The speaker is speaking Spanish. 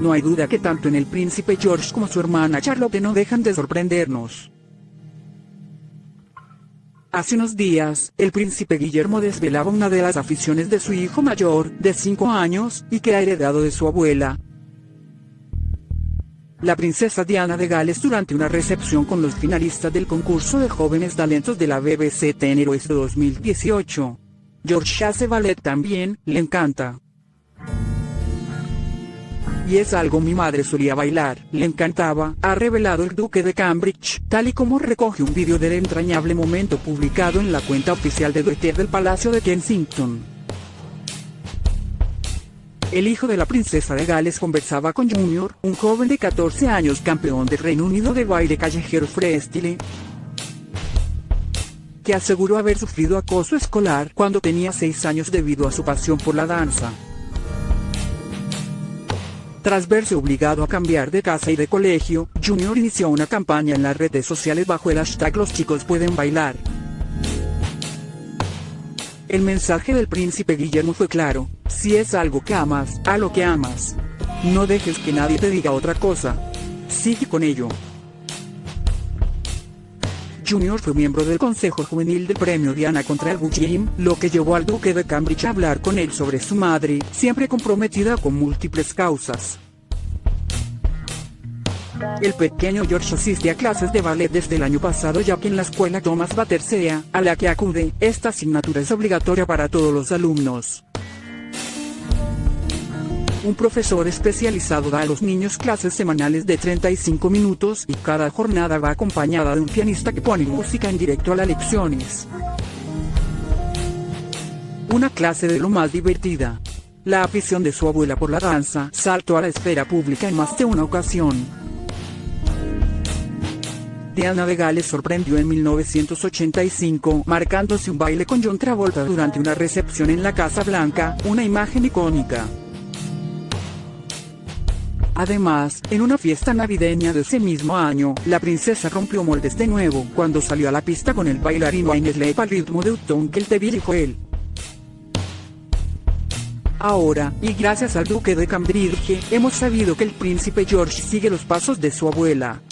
No hay duda que tanto en el príncipe George como su hermana Charlotte no dejan de sorprendernos. Hace unos días, el príncipe Guillermo desvelaba una de las aficiones de su hijo mayor, de 5 años, y que ha heredado de su abuela. La princesa Diana de Gales durante una recepción con los finalistas del concurso de jóvenes talentos de la BBC Teen Heroes 2018. George hace ballet también, le encanta. Y es algo mi madre solía bailar, le encantaba, ha revelado el duque de Cambridge, tal y como recoge un vídeo del entrañable momento publicado en la cuenta oficial de Twitter del Palacio de Kensington. El hijo de la princesa de Gales conversaba con Junior, un joven de 14 años campeón del Reino Unido de baile callejero freestyle, que aseguró haber sufrido acoso escolar cuando tenía 6 años debido a su pasión por la danza. Tras verse obligado a cambiar de casa y de colegio, Junior inició una campaña en las redes sociales bajo el hashtag Los chicos pueden bailar. El mensaje del príncipe Guillermo fue claro, si es algo que amas, a lo que amas. No dejes que nadie te diga otra cosa. Sigue con ello. Junior fue miembro del Consejo Juvenil del Premio Diana contra el bullying, lo que llevó al duque de Cambridge a hablar con él sobre su madre, siempre comprometida con múltiples causas. El pequeño George asiste a clases de ballet desde el año pasado ya que en la escuela Thomas Battersea, a la que acude, esta asignatura es obligatoria para todos los alumnos. Un profesor especializado da a los niños clases semanales de 35 minutos y cada jornada va acompañada de un pianista que pone música en directo a las lecciones. Una clase de lo más divertida. La afición de su abuela por la danza saltó a la esfera pública en más de una ocasión. Diana de Gales sorprendió en 1985 marcándose un baile con John Travolta durante una recepción en la Casa Blanca, una imagen icónica. Además, en una fiesta navideña de ese mismo año, la princesa rompió moldes de nuevo cuando salió a la pista con el bailarino Ainsley al ritmo de Upton que el te dijo él. Ahora, y gracias al duque de Cambridge, hemos sabido que el príncipe George sigue los pasos de su abuela,